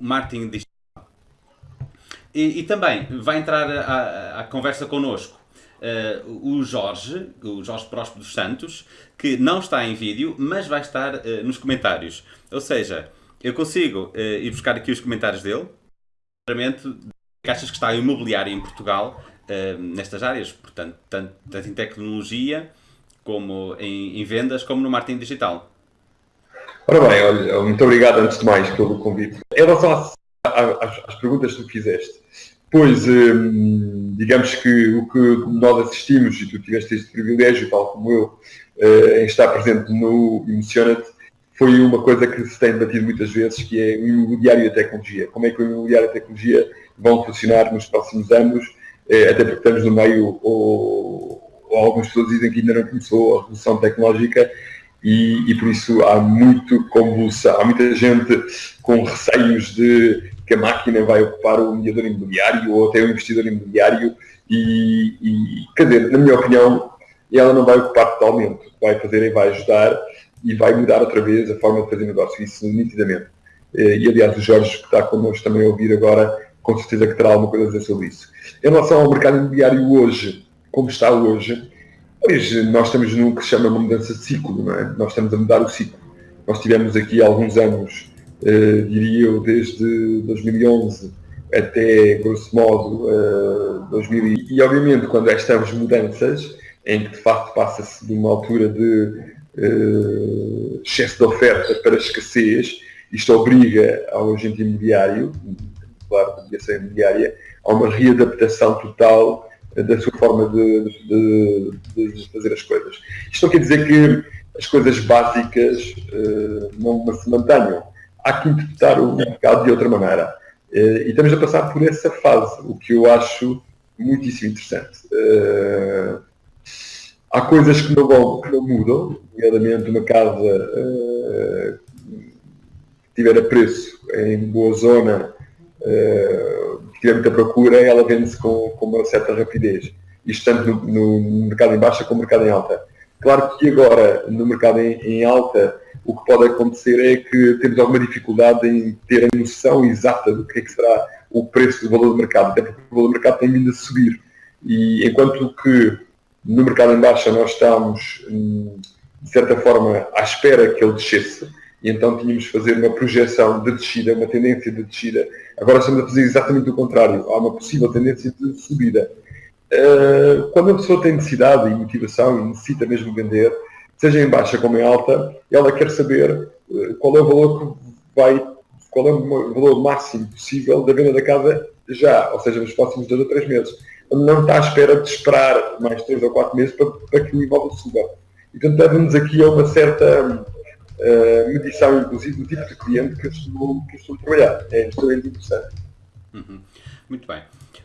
marketing digital. E, e também vai entrar à, conversa connosco uh, o Jorge, o Jorge Próspero dos Santos, que não está em vídeo, mas vai estar uh, nos comentários. Ou seja, eu consigo uh, ir buscar aqui os comentários dele, claramente, achas que está imobiliária em Portugal, nestas áreas, portanto, tanto, tanto, em tecnologia, como em, em vendas, como no marketing digital. Ora bem, olha, muito obrigado antes de mais pelo convite. Em relação às, às, às perguntas que tu fizeste, pois, hum, digamos que o que nós assistimos, e tu tiveste este privilégio, tal como eu, uh, em estar presente no Emocionate, foi uma coisa que se tem debatido muitas vezes, que é o imobiliário e a tecnologia. Como é que o imobiliário e a tecnologia vão funcionar nos próximos anos, uh, até porque estamos no meio, ou, ou algumas pessoas dizem que ainda não começou a revolução tecnológica, e, e, por isso há muito convulsão, há muita gente com receios de que a máquina vai ocupar o mediador imobiliário ou até o investidor imobiliário e, e quer dizer, na minha opinião, ela não vai ocupar totalmente, vai fazer é vai ajudar e vai mudar outra vez a forma de fazer negócio, isso nitidamente. Eh, e aliás o Jorge que está connosco também a ouvir agora, com certeza que terá alguma coisa a dizer sobre isso. Em relação ao mercado imobiliário hoje, como está hoje, Pois, nós estamos num que se chama uma mudança de ciclo, não é? Nós estamos a mudar o ciclo. Nós tivemos aqui alguns anos, eh, diria eu, desde 2011 até, grosso modo, eh, 2000. E, obviamente, quando estas mudanças, em que de facto passa-se de uma altura de eh, excesso de oferta para escassez, isto obriga ao agente imobiliário, claro, mediação imobiliária, a uma readaptação total da sua forma de, de, de, fazer as coisas. Isto não quer dizer que as coisas básicas uh, não se mantenham. Há que interpretar o mercado de outra maneira. Uh, e estamos a passar por essa fase, o que eu acho muitíssimo interessante. Uh, há coisas que não, vão, que não mudam, nomeadamente uma casa que tiver a preço em boa zona tiver muita procura, ela vende-se com, com, uma certa rapidez. Isto tanto no, no, mercado em baixa como no mercado em alta. Claro que agora, no mercado em, em, alta, o que pode acontecer é que temos alguma dificuldade em ter a noção exata do que é que será o preço do valor do mercado, até porque o valor do mercado tem vindo a subir. E enquanto que no mercado em baixa nós estamos, hum, de certa forma, à espera que ele descesse, e então tínhamos de fazer uma projeção de descida, uma tendência de descida. Agora estamos a fazer exatamente o contrário. Há uma possível tendência de subida. Uh, quando a pessoa tem necessidade e motivação e necessita mesmo vender, seja em baixa como em alta, ela quer saber uh, qual é o valor que vai, qual é o valor máximo possível da venda da casa já, ou seja, nos próximos dois ou três meses. Não está à espera de esperar mais três ou quatro meses para, para que o imóvel suba. E, portanto, leva-nos aqui a uma certa uh, medição, inclusive, do tipo de cliente que eu estou, que estou a trabalhar. É extremamente interessante. Uhum. Muito bem.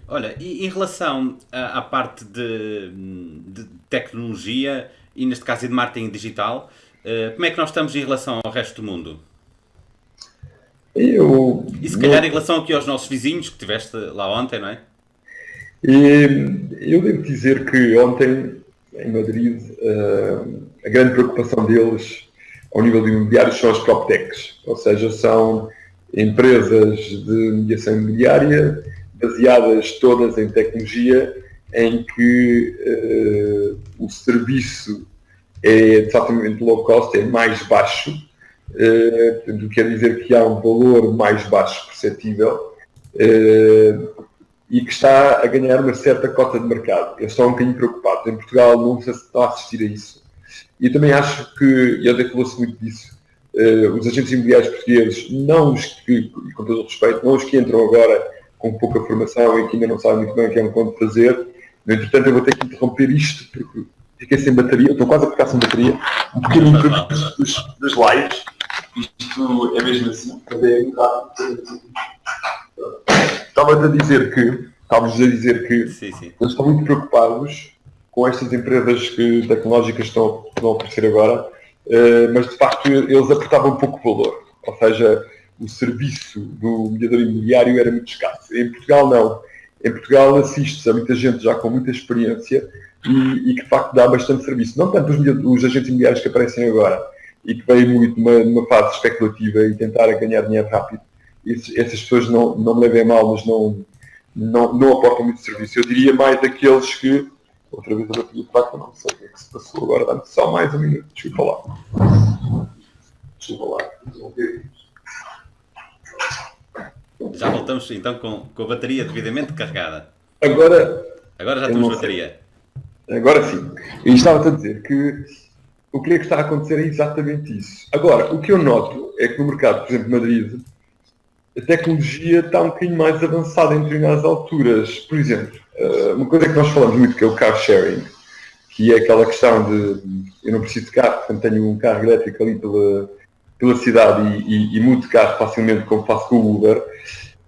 Olha, e em relação à, à parte de, de, tecnologia e neste caso de marketing digital, uh, como é que nós estamos em relação ao resto do mundo? Eu, e se calhar em relação aqui aos nossos vizinhos que tiveste lá ontem, não é? eu devo dizer que ontem em Madrid uh, a grande preocupação deles ao nível de imobiliário são as PropTechs, ou seja, são empresas de mediação imobiliária baseadas todas em tecnologia em que uh, o serviço é exatamente low cost, é mais baixo, uh, quer dizer que há um valor mais baixo perceptível uh, e que está a ganhar uma certa cota de mercado. Eu estou um bocadinho preocupado. Em Portugal não se está a assistir a isso. E também acho que, e até falou-se muito disso, uh, os agentes imobiliários portugueses, não os que, com todo o respeito, não os que entram agora com pouca formação e que ainda não sabem muito bem o que é um ponto de fazer. No entretanto, eu vou ter que interromper isto porque fiquei sem bateria, estou quase a ficar sem bateria. Um pequeno imprevisto dos, dos lives. Isto é mesmo assim, é Estava a dizer que, estávamos a dizer que sim, sim. eles estão muito preocupados com estas empresas que, tecnológicas que estão, estão a aparecer agora, uh, mas de facto eles aportavam pouco valor. Ou seja, o serviço do mediador imobiliário era muito escasso. Em Portugal não. Em Portugal assiste-se a muita gente já com muita experiência e, e, que de facto dá bastante serviço. Não tanto os, os, agentes imobiliários que aparecem agora e que vêm muito numa, numa fase especulativa e tentar ganhar dinheiro rápido, esses, essas pessoas não, não me levem mal, mas não, não, não aportam muito serviço. Eu diria mais daqueles que. Outra vez a bateria de faca, não sei o que é que se passou agora. Dá-me só mais um minuto. Desculpa lá. Desculpa lá. Já voltamos então com, com a bateria devidamente carregada. Agora. Agora já temos bateria. Agora sim. E estava a dizer que o que é que está a acontecer é exatamente isso. Agora, o que eu noto é que no mercado, por exemplo, Madrid, a tecnologia está um bocadinho mais avançada em determinadas alturas. Por exemplo, uma coisa que nós falamos muito que é o car sharing, que é aquela questão de eu não preciso de carro, portanto tenho um carro elétrico ali pela, pela cidade e, e, e mudo de carro facilmente como faço com o Uber.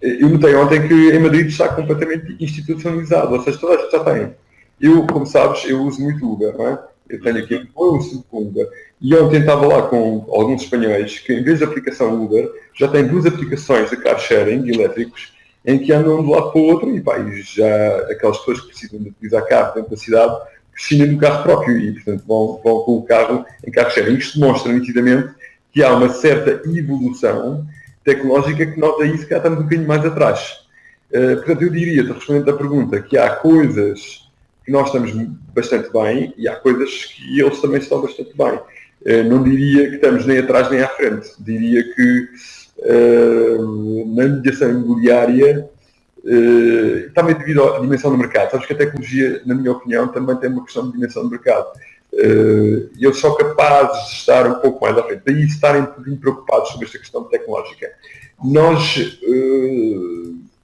Eu notei ontem que em Madrid está completamente institucionalizado, ou seja, toda a gente já tem. Eu, como sabes, eu uso muito Uber, não é? Eu tenho aqui eu uso Uber. E ontem estava lá com alguns espanhóis que, em vez da aplicação Uber, já têm duas aplicações de car sharing elétricos em que andam de um lado para o outro e, pá, e já aquelas pessoas que precisam de utilizar carro dentro da cidade prescindem do carro próprio e, portanto, vão, vão com o carro em car sharing. Isto demonstra nitidamente que há uma certa evolução tecnológica que nota isso que já estamos um bocadinho mais atrás. Uh, portanto, eu diria, respondendo à pergunta, que há coisas que nós estamos bastante bem e há coisas que eles também estão bastante bem. Uh, não diria que estamos nem atrás nem à frente. Diria que uh, na mediação imobiliária, também devido à dimensão do mercado. Sabes que a tecnologia, na minha opinião, também tem uma questão de dimensão do mercado uh, eles são capazes de estar um pouco mais à frente. Daí estarem um bocadinho preocupados sobre esta questão tecnológica. Nós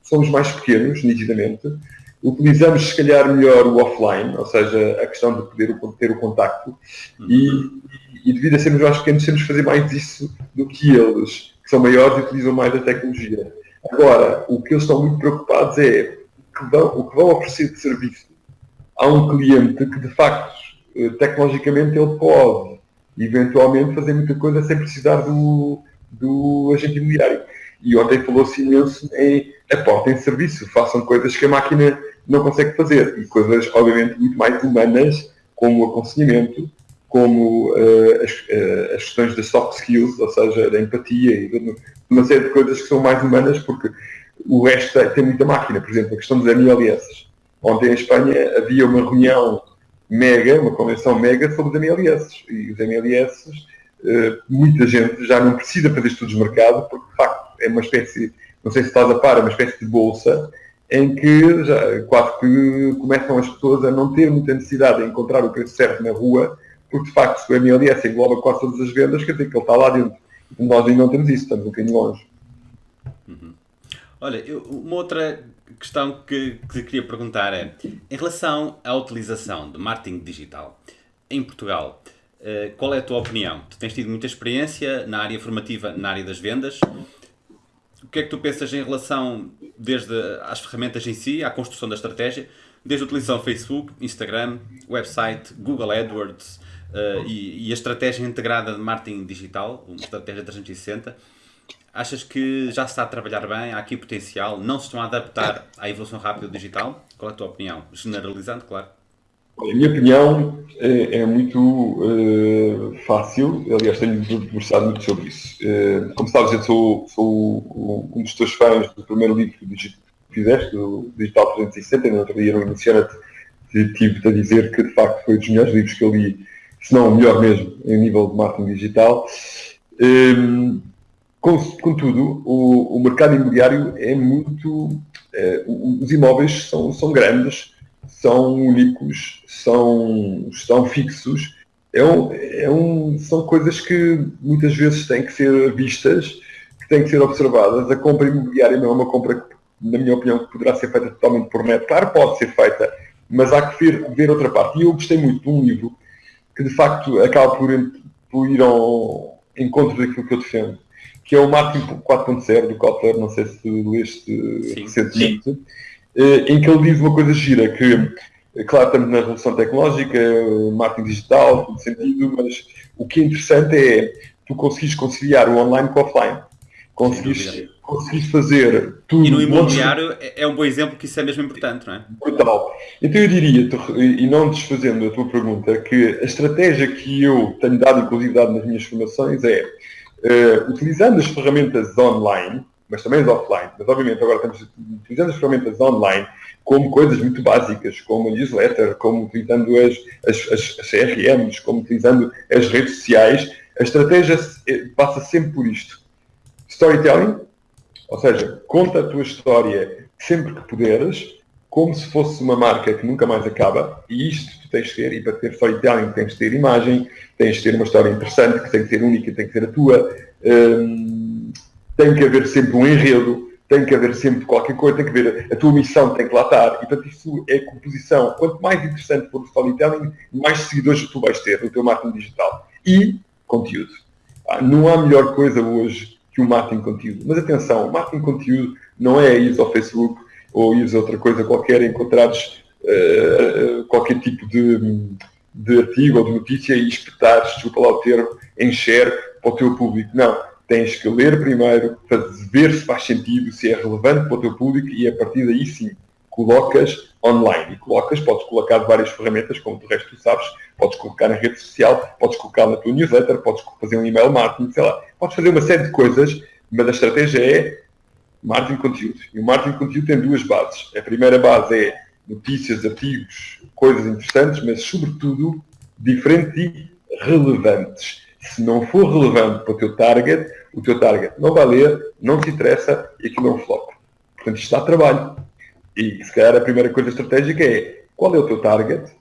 somos mais pequenos, nitidamente, utilizamos se calhar melhor o offline, ou seja, a questão de poder ter o contacto, e, e devido a sermos mais pequenos, temos de fazer mais isso do que eles, que são maiores e utilizam mais a tecnologia. Agora, o que eles estão muito preocupados é que vão, o que vão oferecer de serviço a um cliente que de facto eh, tecnologicamente ele pode eventualmente fazer muita coisa sem precisar do, do agente imobiliário. E ontem falou-se imenso em aportem serviço, façam coisas que a máquina não consegue fazer. E coisas, obviamente, muito mais humanas, como o aconselhamento, como uh, as, uh, as, questões das soft skills, ou seja, da empatia e uma série de coisas que são mais humanas, porque o resto tem muita máquina. Por exemplo, a questão dos MLS. Ontem em Espanha havia uma reunião mega, uma convenção mega sobre os MLS. E os MLS, eh, muita gente já não precisa fazer estudos de mercado, porque de facto é uma espécie, não sei se estás a par, é uma espécie de bolsa em que já, quase que começam as pessoas a não ter muita necessidade de encontrar o preço certo na rua, porque de facto se o MLS engloba quase todas as vendas, quer dizer que ele está lá dentro. Nós ainda não temos isso, estamos um bocadinho longe. Uhum. Olha, eu, uma outra questão que, que queria perguntar é, em relação à utilização de marketing digital em Portugal, uh, qual é a tua opinião? Tu tens tido muita experiência na área formativa, na área das vendas. O que é que tu pensas em relação, desde as ferramentas em si, à construção da estratégia, desde a utilização Facebook, Instagram, website, Google AdWords uh, e, e, a estratégia integrada de marketing digital, uma estratégia 360, Achas que já se está a trabalhar bem? Há aqui potencial? Não se estão a adaptar à evolução rápida digital? Qual é a tua opinião? Generalizando, claro. A minha opinião é, é muito uh, fácil, aliás, tenho debruçado muito sobre isso. Uh, como sabes, eu sou, sou, um dos teus fãs do primeiro livro que fizeste, o Digital 360, e no outro dia no Iniciante tive a dizer que de facto foi um dos melhores livros que eu li, se não melhor mesmo, em nível de marketing digital. Um, Contudo, o, o mercado imobiliário é muito. É, os imóveis são, são grandes, são únicos, são, são fixos. É um, é um, são coisas que muitas vezes têm que ser vistas, que têm que ser observadas. A compra imobiliária não é uma compra que, na minha opinião, poderá ser feita totalmente por net. Claro, pode ser feita, mas há que ver, ver outra parte. E eu gostei muito de um livro que, de facto, acaba por, por ir ao encontro daquilo que eu defendo que é o Marketing 4.0 do Kotler, não sei se leste recentemente, eh, em que ele diz uma coisa gira, que, eh, claro, estamos na revolução tecnológica, marketing digital, tudo sentido, mas o que é interessante é tu conseguires conciliar o online com o offline. Conseguires fazer tudo. E no imobiliário é um bom exemplo que isso é mesmo importante, não é? Brutal. Então eu diria, e não desfazendo a tua pergunta, que a estratégia que eu tenho dado, inclusive dado nas minhas formações, é uh, utilizando as ferramentas online, mas também as offline. Mas obviamente agora estamos utilizando as ferramentas online como coisas muito básicas, como a newsletter, como utilizando as, as, as, as CRMs, como utilizando as redes sociais. A estratégia passa sempre por isto. Storytelling, ou seja, conta a tua história sempre que puderes, como se fosse uma marca que nunca mais acaba, e isto tu tens de ter, e para ter storytelling tens de ter imagem, tens de ter uma história interessante, que tem que ser única, tem que ser a tua, hum, tem que haver sempre um enredo, tem que haver sempre qualquer coisa, tem que haver a tua missão, tem que lá estar, e portanto isso é composição. Quanto mais interessante for o storytelling, mais seguidores tu vais ter no teu marketing digital. E conteúdo. Ah, não há melhor coisa hoje que o marketing conteúdo. Mas atenção, o marketing conteúdo não é ir ao Facebook ou ires a outra coisa qualquer, encontrares uh, qualquer tipo de, de artigo ou de notícia e espetares, desculpa lá o termo, share para o teu público. Não. Tens que ler primeiro, ver se faz sentido, se é relevante para o teu público e a partir daí sim colocas online. E colocas, podes colocar várias ferramentas, como de resto tu sabes, podes colocar na rede social, podes colocar na tua newsletter, podes fazer um email marketing, sei lá, podes fazer uma série de coisas, mas a estratégia é marketing conteúdo. E o marketing conteúdo tem duas bases. A primeira base é notícias, artigos, coisas interessantes, mas sobretudo diferentes e relevantes. Se não for relevante para o teu target, o teu target não vai ler, não te interessa e aquilo não flop. Portanto, isto dá trabalho. E se calhar a primeira coisa estratégica é qual é o teu target,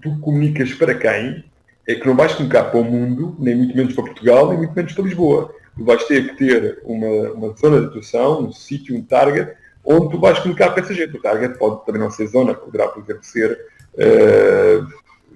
tu comunicas para quem, é que não vais comunicar para o mundo, nem muito menos para Portugal, nem muito menos para Lisboa tu vais ter que ter uma, uma zona de atuação, um sítio, um target, onde tu vais comunicar com essa gente. O target pode também não ser zona, poderá, por exemplo, ser, uh,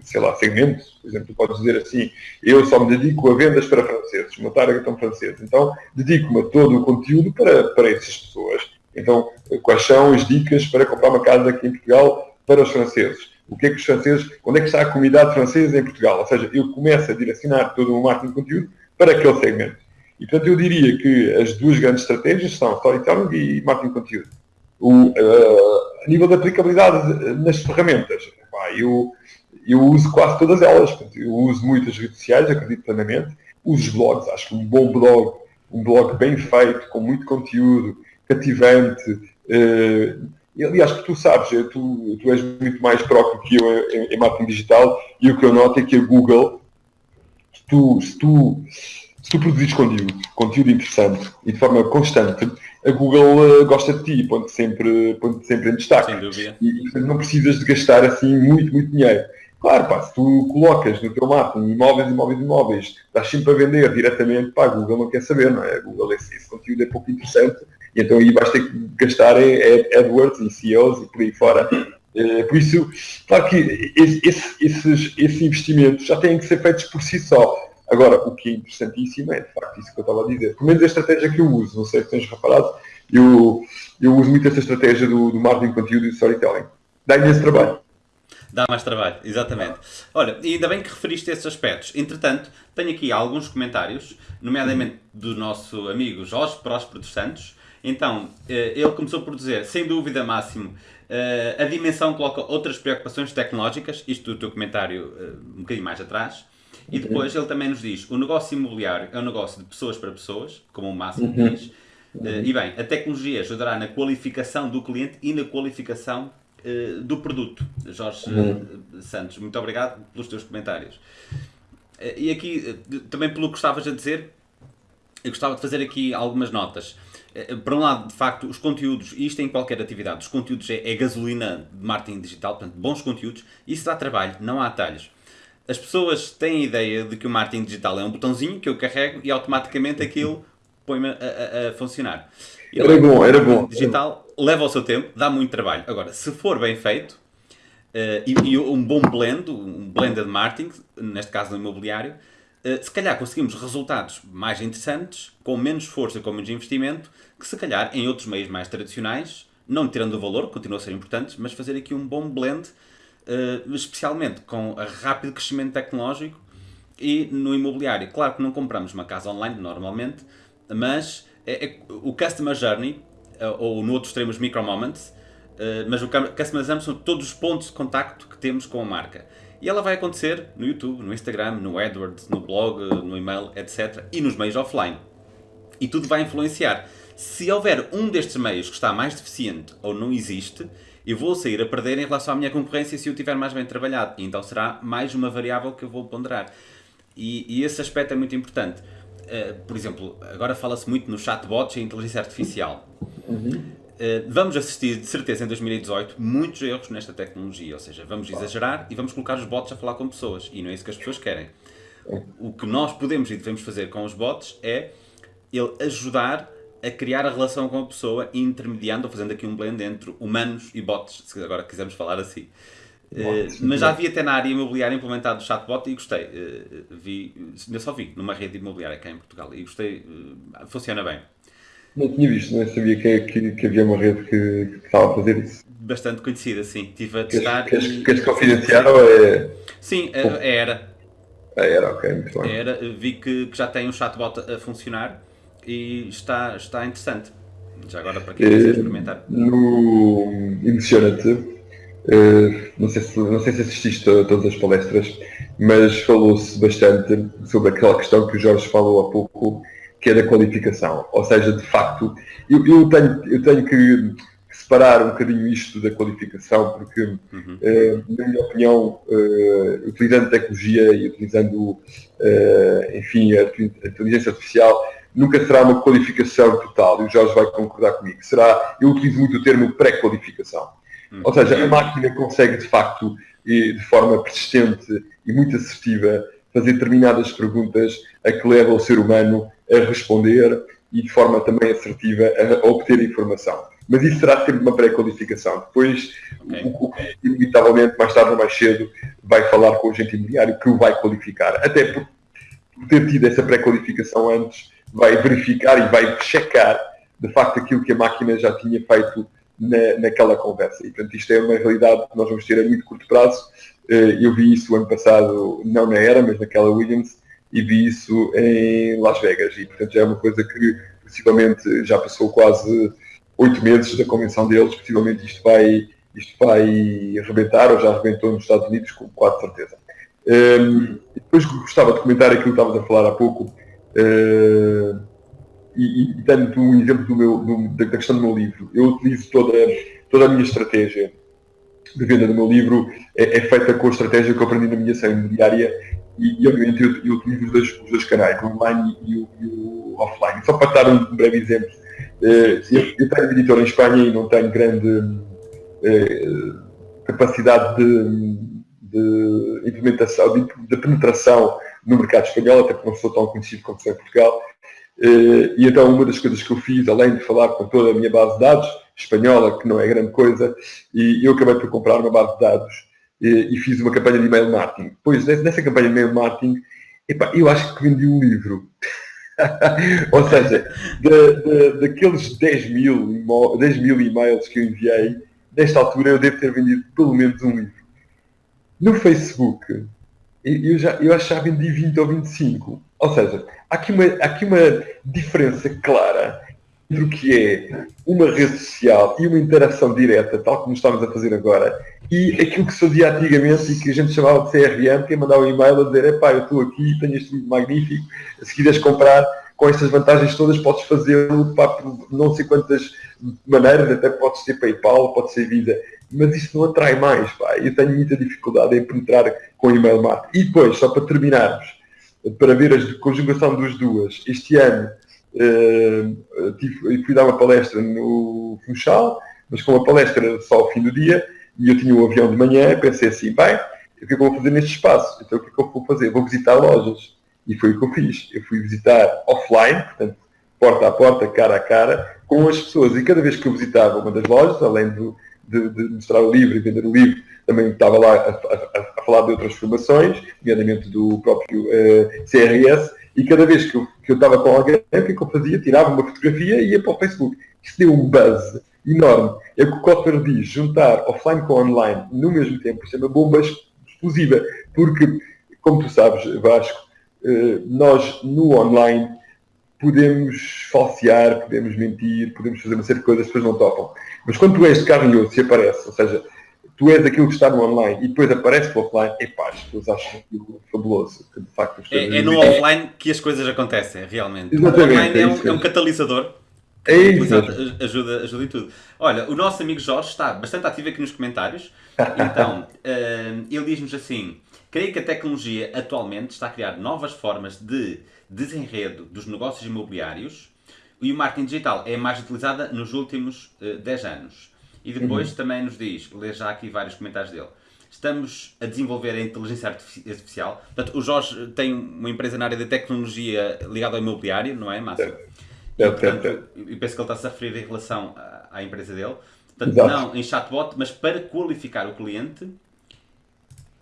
sei lá, segmentos. Por exemplo, tu podes dizer assim, eu só me dedico a vendas para franceses, o meu target são franceses. Então, dedico-me a todo o conteúdo para, para essas pessoas. Então, quais são as dicas para comprar uma casa aqui em Portugal para os franceses? O que é que os franceses, onde é que está a comunidade francesa em Portugal? Ou seja, eu começo a direcionar todo o marketing de conteúdo para aquele segmento. E, portanto, eu diria que as duas grandes estratégias são storytelling e marketing de conteúdo. O, uh, a nível de aplicabilidade nas ferramentas, pá, eu, eu uso quase todas elas. Eu uso muitas redes sociais, acredito plenamente. Uso blogs, acho que um bom blog, um blog bem feito, com muito conteúdo, cativante. Uh, aliás, que tu sabes, tu, tu és muito mais próprio que eu em, em marketing digital e o que eu noto é que a Google, se tu, se tu se tu produzires conteúdo, conteúdo interessante e de forma constante, a Google uh, gosta de ti, põe-te sempre, põe sempre em destaque. Sem dúvida. E, e não precisas de gastar assim muito, muito dinheiro. Claro, pá, se tu colocas no teu marketing imóveis, imóveis, imóveis, estás sempre a vender diretamente, pá, a Google não quer saber, não é? A Google, esse, esse conteúdo é pouco interessante, e então aí vais ter que gastar em AdWords e CEOs e por aí fora. Uh, por isso, claro que esse, esses, esses investimentos já têm que ser feitos por si só. Agora, o que é interessantíssimo é, de facto, isso que eu estava a dizer. Pelo menos a estratégia que eu uso, não sei se tens reparado, eu, eu uso muito essa estratégia do, do marketing conteúdo e do storytelling. Dá imenso trabalho. Dá mais trabalho, exatamente. Olha, e ainda bem que referiste esses aspectos. Entretanto, tenho aqui alguns comentários, nomeadamente do nosso amigo Jorge Próspero dos Santos. Então, eh, ele começou por dizer, sem dúvida, Máximo, eh, a dimensão coloca outras preocupações tecnológicas, isto do teu comentário eh, um bocadinho mais atrás, e depois ele também nos diz: o negócio imobiliário é um negócio de pessoas para pessoas, como o Máximo uhum. diz. Uhum. E bem, a tecnologia ajudará na qualificação do cliente e na qualificação do produto. Jorge uhum. uh, Santos, muito obrigado pelos teus comentários. e aqui, também pelo que estavas a dizer, eu gostava de fazer aqui algumas notas. Por um lado, de facto, os conteúdos, e isto em qualquer atividade, os conteúdos é, é gasolina de marketing digital, portanto, bons conteúdos, isso dá trabalho, não há atalhos as pessoas têm a ideia de que o marketing digital é um botãozinho que eu carrego e automaticamente aquilo põe-me a, a, a, funcionar. E era bom, era bom. digital leva o seu tempo, dá muito trabalho. Agora, se for bem feito, uh, e, e, um bom blend, um blended marketing, neste caso no imobiliário, se calhar conseguimos resultados mais interessantes, com menos força, com menos investimento, que se calhar em outros meios mais tradicionais, não tirando o valor, continua a ser importante, mas fazer aqui um bom blend uh, especialmente com o rápido crescimento tecnológico e no imobiliário. Claro que não compramos uma casa online normalmente, mas é, é o Customer Journey, uh, ou no outro extremo os Micro Moments, mas o Customer Journey são todos os pontos de contacto que temos com a marca. E ela vai acontecer no YouTube, no Instagram, no AdWords, no blog, no e-mail, etc. E nos meios offline. E tudo vai influenciar. Se houver um destes meios que está mais deficiente ou não existe, eu vou sair a perder em relação à minha concorrência se eu tiver mais bem trabalhado. E então será mais uma variável que eu vou ponderar. E, e esse aspecto é muito importante. Uh, por exemplo, agora fala-se muito no chatbots e inteligência artificial. Uhum. Uh, vamos assistir, de certeza, em 2018, muitos erros nesta tecnologia. Ou seja, vamos exagerar e vamos colocar os bots a falar com pessoas. E não é isso que as pessoas querem. O que nós podemos e devemos fazer com os bots é ele ajudar a criar a relação com a pessoa, intermediando ou fazendo aqui um blend entre humanos e bots, se agora quisermos falar assim. Uh, mas já vi até na área imobiliária implementado o chatbot e gostei. Uh, vi, eu só vi numa rede imobiliária cá em Portugal e gostei. Uh, funciona bem. Não tinha visto, não sabia que, que, que, havia uma rede que, que, estava a fazer isso. Bastante conhecida, sim. Estive a testar. Queres, e... queres confidenciar ou é. Sim, era. Era, ok, muito bem. Era, vi que, que já tem um chatbot a funcionar e está, está interessante. Já agora para quem quiser experimentar. No Emociona-te, uh, não, sei se, não sei se assististe a todas as palestras, mas falou-se bastante sobre aquela questão que o Jorge falou há pouco, que é da qualificação. Ou seja, de facto, eu, eu tenho, eu tenho que separar um bocadinho isto da qualificação, porque, uhum. uh, na minha opinião, uh, utilizando tecnologia e utilizando, uh, enfim, a, a inteligência artificial, nunca será uma qualificação total, e o Jorge vai concordar comigo. Será, eu utilizo muito o termo pré-qualificação. Uhum. Ou seja, a máquina consegue, de facto, e de forma persistente e muito assertiva, fazer determinadas perguntas a que leva o ser humano a responder e de forma também assertiva a obter informação. Mas isso será sempre uma pré-qualificação. Depois, okay. o, que inevitavelmente, mais tarde ou mais cedo, vai falar com o agente imobiliário que o vai qualificar. Até por, por ter tido essa pré-qualificação antes, vai verificar e vai checar de facto aquilo que a máquina já tinha feito na, naquela conversa. E portanto isto é uma realidade que nós vamos ter a muito curto prazo. Eh, eu vi isso ano passado, não na era, mas naquela Williams, e vi isso em Las Vegas. E portanto já é uma coisa que possivelmente já passou quase oito meses da convenção deles, possivelmente isto vai, isto vai arrebentar, ou já arrebentou nos Estados Unidos, com quase certeza. Um, depois gostava de comentar aquilo que estavas a falar há pouco, Uh, e, e dando um exemplo do meu, do, da questão do meu livro, eu utilizo toda, toda a minha estratégia de venda do meu livro é, é feita com a estratégia que eu aprendi na minha ação imobiliária e, e obviamente eu, eu utilizo os dois, os dois canais, o online e o, e o, offline. Só para dar um breve exemplo, uh, eu, eu tenho editor em Espanha e não tenho grande uh, capacidade de, de implementação, de, de penetração no mercado espanhol, até porque não sou tão conhecido como sou em Portugal. Eh, e então uma das coisas que eu fiz, além de falar com toda a minha base de dados, espanhola, que não é grande coisa, e eu acabei por comprar uma base de dados e fiz uma campanha de email marketing. Pois nessa campanha de email marketing, eu acho que vendi um livro. Ou seja, de, de, daqueles 10 mil, 10 mil e-mails que eu enviei, nesta altura eu devo ter vendido pelo menos um livro. No Facebook, eu, já, eu achava vendi 20 ou 25. Ou seja, há aqui uma, há aqui uma diferença clara entre o que é uma rede social e uma interação direta, tal como estamos a fazer agora, e aquilo que se fazia antigamente e que a gente chamava de CRM, que é mandar um e-mail a dizer, epá, eu estou aqui, tenho este livro magnífico, se quiseres comprar com estas vantagens todas, podes fazê-lo por não sei quantas maneiras, até podes ser PayPal, pode ser Visa mas isso não atrai mais. Pá. Eu tenho muita dificuldade em penetrar com e-mail marketing. E depois, só para terminarmos, para ver a conjugação das duas, este ano uh, tive, fui dar uma palestra no Funchal, mas com uma palestra só ao fim do dia, e eu tinha um avião de manhã, pensei assim, bem, o que é que eu vou fazer neste espaço? Então o que é que eu vou fazer? Vou visitar lojas. E foi o que eu fiz. Eu fui visitar offline, portanto, porta a porta, cara a cara, com as pessoas. E cada vez que eu visitava uma das lojas, além do, de, de, mostrar o livro e vender o livro, também estava lá a, a, a falar de outras formações, nomeadamente do próprio uh, eh, CRS, e cada vez que eu, que eu estava com alguém, o que, é que eu fazia? Tirava uma fotografia e ia para o Facebook. Isso deu um buzz enorme. É o que o Kotler diz, juntar offline com online no mesmo tempo, isso é uma bomba explosiva, porque, como tu sabes, Vasco, uh, nós no online podemos falsear, podemos mentir, podemos fazer uma série de coisas, as pessoas não topam. Mas quando tu és de carne e osso e aparece, ou seja, tu és aquilo que está no online e depois aparece no offline, é pá, as pessoas acham aquilo fabuloso. Que de facto, é, é no offline que as coisas acontecem, realmente. Exatamente, o online é, é um, é um catalisador É isso. Ajuda, ajuda em tudo. Olha, o nosso amigo Jorge está bastante ativo aqui nos comentários. Então, uh, ele diz-nos assim: creio que a tecnologia atualmente está a criar novas formas de desenredo dos negócios imobiliários e o marketing digital é mais utilizada nos últimos uh, eh, 10 anos. E depois uhum. também nos diz, ler já aqui vários comentários dele, estamos a desenvolver a inteligência artificial. Portanto, o Jorge tem uma empresa na área de tecnologia ligada ao imobiliário, não é, Márcio? E, portanto, eu penso que ele está-se a referir em relação à, à empresa dele. Portanto, Exato. não em chatbot, mas para qualificar o cliente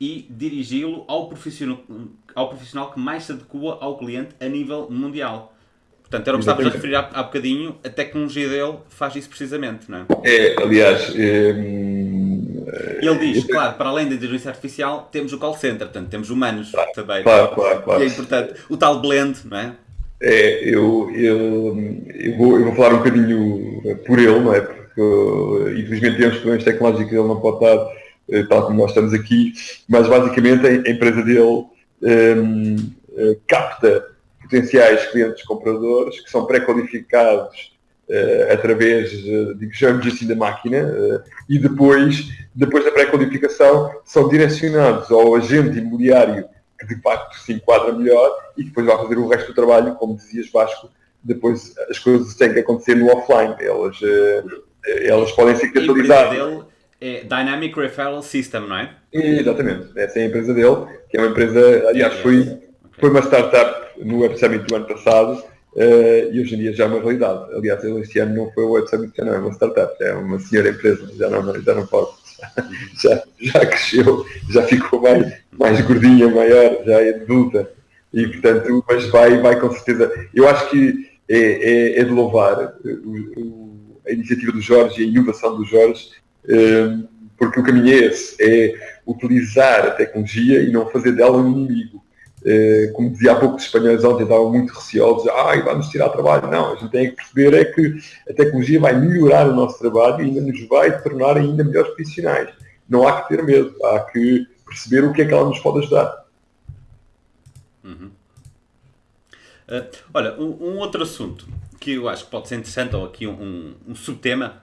e dirigi-lo ao profissional, ao profissional que mais se adequa ao cliente a nível mundial. Portanto, era o que estávamos a referir há, há bocadinho, a tecnologia dele faz isso precisamente, não é? É, aliás... É, Ele diz, claro, para além da inteligência artificial, temos o call center, portanto, temos humanos claro, também. Claro, claro, claro. E é importante. O tal blend, não é? É, eu, eu, eu, vou, eu vou falar um bocadinho por ele, não é? Porque, infelizmente, temos problemas tecnológicos, ele não pode estar eh, tal como nós estamos aqui, mas basicamente a empresa dele um, ehm, eh, capta potenciais clientes compradores que são pré-qualificados uh, através, uh, digamos assim, da máquina uh, e depois, depois da pré-qualificação, são direcionados ao agente imobiliário que de facto se enquadra melhor e que depois vai fazer o resto do trabalho, como dizias Vasco, depois as coisas têm que acontecer no offline, elas, elas podem ser catalisadas. É Dynamic Referral System, não é? Exatamente, essa é a empresa dele, que é uma empresa, aliás, foi, foi uma startup no Web Summit do ano passado uh, e hoje em dia já é uma realidade. Aliás, este ano não foi o Web Summit, já não é uma startup, é uma senhora empresa, já não, já não pode. Já, já cresceu, já ficou mais, mais gordinha, maior, já é adulta. E portanto, mas vai, vai com certeza. Eu acho que é, é, é de louvar o, a iniciativa do Jorge e a inovação do Jorge, eh, porque o caminho é esse, é utilizar a tecnologia e não fazer dela um inimigo. Eh, como dizia há pouco, os espanhóis ontem estavam muito receosos, ai, vamos tirar trabalho. Não, a gente tem que perceber é que a tecnologia vai melhorar o nosso trabalho e ainda nos vai tornar ainda melhores profissionais. Não há que ter medo, há que perceber o que é que ela nos pode ajudar. Uhum. Uh, olha, um, um, outro assunto que eu acho que pode ser interessante, ou aqui um, um, um subtema,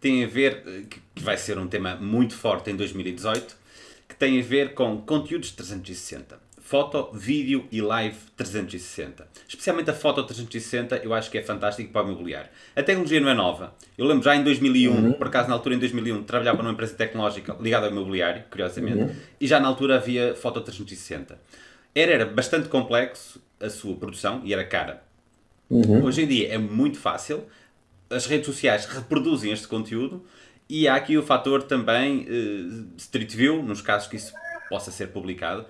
tem a ver, eh, que vai ser um tema muito forte em 2018, que tem a ver com conteúdos 360 foto, vídeo e live 360. Especialmente a foto 360 eu acho que é fantástico para o imobiliário. A tecnologia não é nova. Eu lembro já em 2001, uhum. por acaso na altura em 2001, trabalhava numa empresa tecnológica ligada ao imobiliário, curiosamente, uhum. e já na altura havia foto 360. Era, era bastante complexo a sua produção e era cara. Uhum. Hoje em dia é muito fácil, as redes sociais reproduzem este conteúdo e há aqui o fator também uh, Street View, nos casos que isso possa ser publicado.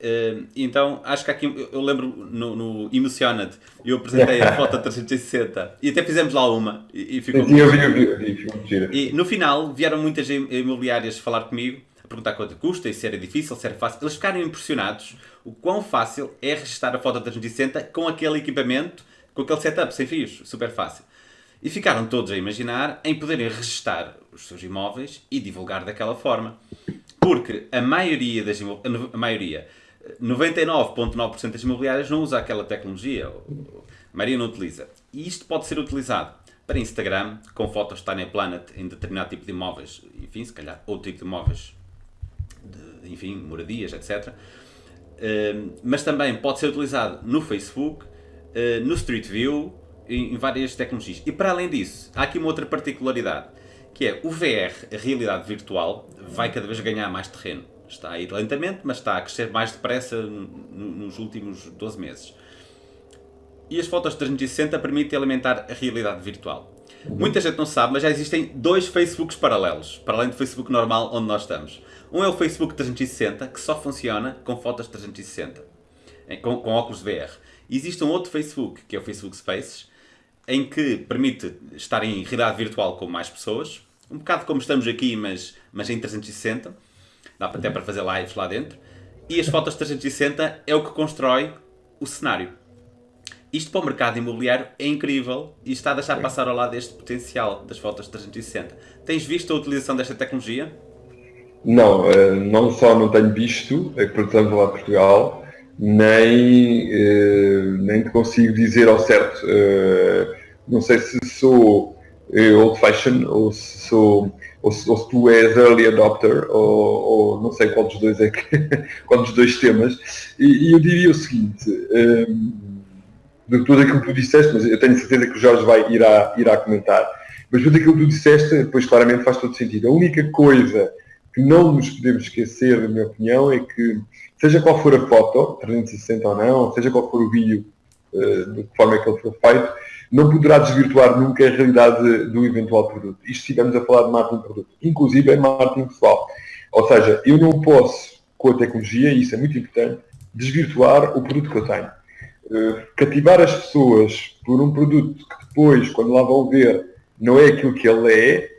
Uh, então, acho que aqui, eu lembro no, no Emocionate, eu apresentei a foto 360 e até fizemos lá uma e, e ficou. Eu eu eu ficou E no final vieram muitas imobiliárias falar comigo, a perguntar quanto custa e se era difícil, se era fácil. Eles ficaram impressionados o quão fácil é registrar a foto 360 com aquele equipamento, com aquele setup sem fios, super fácil. E ficaram todos a imaginar em poderem registar os seus imóveis e divulgar daquela forma. Porque a maioria das a maioria 99,9% das imobiliárias não usa aquela tecnologia. A maioria não utiliza. E isto pode ser utilizado para Instagram, com fotos Tiny Planet em determinado tipo de imóveis, enfim, se calhar outro tipo de imóveis, de, enfim, moradias, etc. Ehm, mas também pode ser utilizado no Facebook, uh, no Street View, em, várias tecnologias. E para além disso, há aqui uma outra particularidade, que é o VR, a realidade virtual, vai cada vez ganhar mais terreno. Está a ir lentamente, mas está a crescer mais depressa nos últimos 12 meses. E as fotos 360 permitem alimentar a realidade virtual. Muita gente não sabe, mas já existem dois Facebooks paralelos, para além do Facebook normal onde nós estamos. Um é o Facebook 360, que só funciona com fotos 360, com, com óculos VR. E existe um outro Facebook, que é o Facebook Spaces, em que permite estar em realidade virtual com mais pessoas, um bocado como estamos aqui, mas, mas em 360 dá até para fazer lives lá dentro. E as fotos 360 é o que constrói o cenário. Isto para o mercado imobiliário é incrível e está a deixar passar ao lado este potencial das fotos 360. Tens visto a utilização desta tecnologia? Não, eh, não só não tenho visto, é que portanto lá Portugal, nem, eh, nem consigo dizer ao certo eh, não sei se sou eh, old fashion ou se sou ou se, ou se, tu és early adopter, ou, ou, não sei qual dos dois é que, qual dos dois temas, e, e eu diria o seguinte, um, de tudo aquilo que tu disseste, mas eu tenho certeza que o Jorge vai, irá, irá comentar, mas tudo aquilo que tu disseste, depois claramente faz todo sentido. A única coisa que não nos podemos esquecer, na minha opinião, é que seja qual for a foto, 360 ou não, seja qual for o vídeo, de que forma é que ele for feito, não poderá desvirtuar nunca a realidade do eventual produto. Isto se estivermos a falar de marketing de produto, inclusive é marketing pessoal. Ou seja, eu não posso, com a tecnologia, e isso é muito importante, desvirtuar o produto que eu tenho. Uh, cativar as pessoas por um produto que depois, quando lá vão ver, não é aquilo que ele é,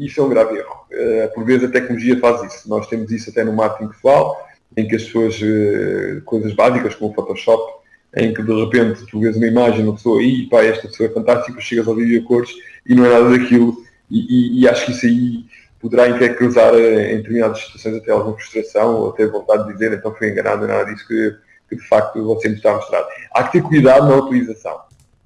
isso é um grave erro. Uh, por vezes a tecnologia faz isso. Nós temos isso até no marketing pessoal, em que as pessoas, coisas básicas como o Photoshop, em que de repente tu vês uma imagem uma pessoa e pá, esta pessoa é fantástica, chegas ao vídeo a cores e não é nada daquilo e, e, e acho que isso aí poderá em que causar em determinadas situações até alguma frustração ou até vontade de dizer então foi enganado, é nada disso que, que de facto você me está a mostrar. Há que ter cuidado na utilização.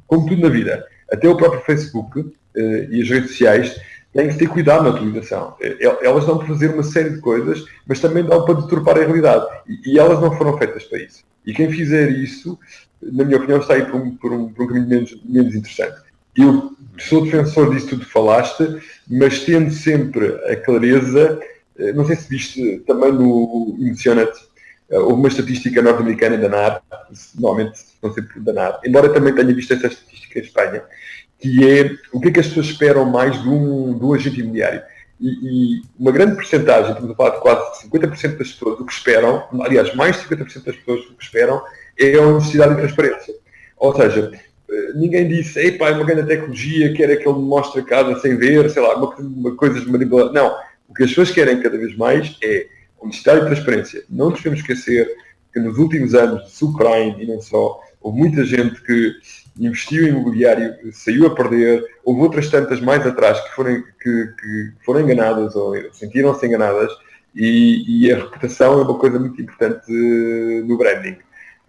Como tudo na vida, até o próprio Facebook eh, e as redes sociais têm que ter cuidado na utilização. Eh, elas dão para fazer uma série de coisas, mas também dão para deturpar a realidade. E, e elas não foram feitas para isso. E quem fizer isso, na minha opinião, aí por um, por um, por um caminho menos, menos interessante. Eu sou defensor disso tudo que falaste, mas tendo sempre a clareza, eh, não sei se viste também no Emotionate, eh, houve uma estatística norte-americana da normalmente não sei da NAR, embora também tenha visto essa estatística em Espanha, que é o que é que as pessoas esperam mais de um, de um agente imobiliário. E, e, uma grande porcentagem, estamos a falar de quase 50% das pessoas, o que esperam, aliás, mais de 50% das pessoas o que esperam é a honestidade e transparência. Ou seja, eh, ninguém disse, ei é uma grande tecnologia, quer é que ele mostre a casa sem ver, sei lá, uma, uma coisa de manipulação. Não. O que as pessoas querem cada vez mais é honestidade e transparência. Não nos podemos esquecer que nos últimos anos de subprime e não só, houve muita gente que investiu em imobiliário, saiu a perder, houve outras tantas mais atrás que foram, que, que foram enganadas ou sentiram-se enganadas e, e, a reputação é uma coisa muito importante uh, no branding.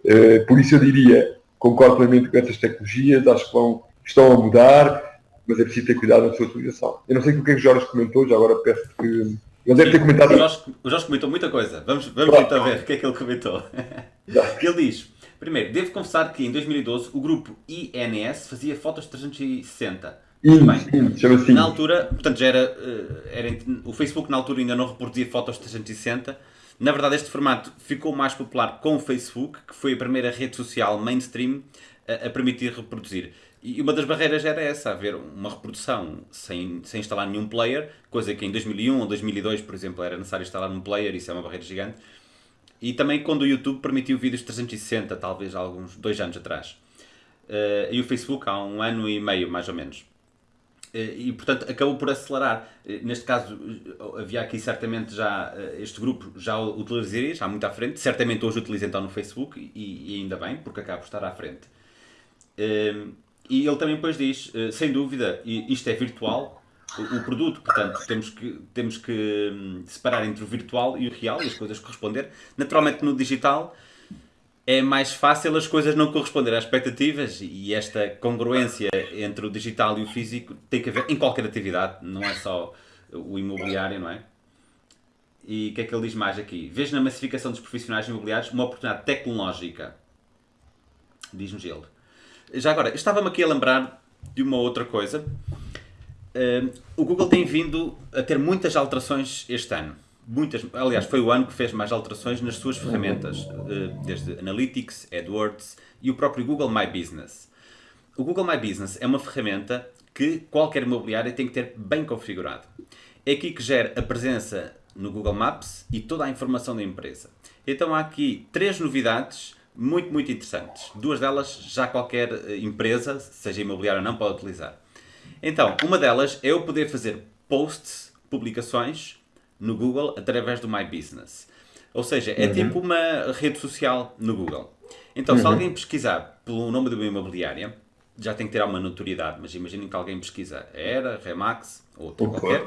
Uh, por isso eu diria, concordo plenamente com essas tecnologias, acho que vão, estão a mudar, mas é preciso ter cuidado na sua utilização. Eu não sei o que é que o Jorge comentou, já agora peço que... Ele deve ter comentado... O Jorge, o Jorge comentou muita coisa. Vamos, vamos então ver o que é que ele comentou. ele diz... Primeiro, devo confessar que em 2012 o grupo INS fazia fotos 360. Sim, bem, sim, assim. Na altura, portanto, já era, eh, era, o Facebook na altura ainda não reproduzia fotos 360. Na verdade, este formato ficou mais popular com o Facebook, que foi a primeira rede social mainstream a, a permitir reproduzir. E uma das barreiras era essa, haver uma reprodução sem, sem instalar nenhum player, coisa que em 2001 ou 2002, por exemplo, era necessário instalar um player, isso é uma barreira gigante. E também quando o YouTube permitiu vídeos 360, talvez há alguns dois anos atrás. Uh, e o Facebook há um ano e meio, mais ou menos. Uh, e portanto acabou por acelerar. Uh, neste caso, havia aqui certamente já este grupo já o utilizaria, já muito à frente. Certamente hoje utiliza então no Facebook e, e ainda bem, porque acaba por estar à frente. e ele também depois diz, sem dúvida, isto é virtual, o, produto. Portanto, temos que, temos que hum, separar entre o virtual e o real e as coisas corresponder. Naturalmente, no digital é mais fácil as coisas não corresponderem às expectativas e esta congruência entre o digital e o físico tem que haver em qualquer atividade, não é só o imobiliário, não é? E o que é que ele diz mais aqui? Vejo na massificação dos profissionais imobiliários uma oportunidade tecnológica. Diz-nos ele. Já agora, estava-me aqui a lembrar de uma outra coisa Uh, o Google tem vindo a ter muitas alterações este ano. Muitas, aliás, foi o ano que fez mais alterações nas suas ferramentas, uh, desde Analytics, AdWords e o próprio Google My Business. O Google My Business é uma ferramenta que qualquer imobiliário tem que ter bem configurado. É aqui que gera a presença no Google Maps e toda a informação da empresa. Então há aqui três novidades muito, muito interessantes. Duas delas já qualquer eh, empresa, seja imobiliária ou não, pode utilizar. Então, uma delas é eu poder fazer posts, publicações, no Google através do My Business. Ou seja, é uhum. tipo uma rede social no Google. Então, uhum. se alguém pesquisar pelo nome de uma imobiliária, já tem que ter alguma notoriedade, mas imaginem que alguém pesquisa Era, Remax ou outra qualquer,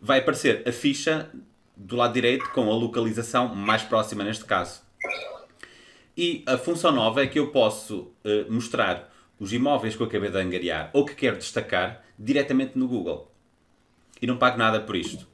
vai aparecer a ficha do lado direito com a localização mais próxima neste caso. E a função nova é que eu posso uh, mostrar os imóveis que eu acabei de angariar ou que quero destacar diretamente no Google. E não pago nada por isto.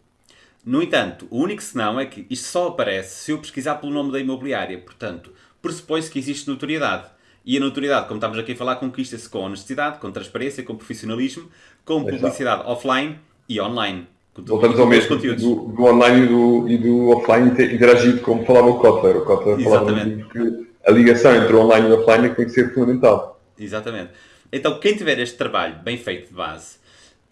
No entanto, o único senão é que isto só aparece se eu pesquisar pelo nome da imobiliária. Portanto, pressupõe-se que existe notoriedade. E a notoriedade, como estamos aqui a falar, conquista-se com honestidade, com transparência, com profissionalismo, com publicidade offline e online. Voltamos ao mesmo do, do, online e do, e do offline interagido, como falava o Kotler. O Kotler falava que a ligação entre o online e o offline é tem que ser fundamental. Exatamente. Então, quem tiver este trabalho bem feito de base,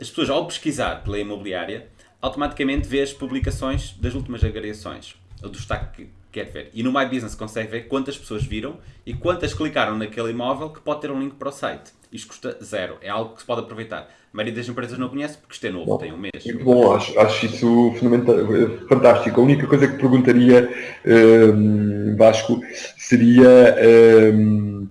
as pessoas, ao pesquisar pela imobiliária, automaticamente vê as publicações das últimas agregações, ou do destaque que quer ver. E no My Business consegue ver quantas pessoas viram e quantas clicaram naquele imóvel que pode ter um link para o site. Isto custa zero, é algo que se pode aproveitar. A maioria das empresas não conhece porque isto é novo, bom, tem um mês. Bom, acho, acho isso fundamental, fantástico. A única coisa que perguntaria, um, Vasco, seria um,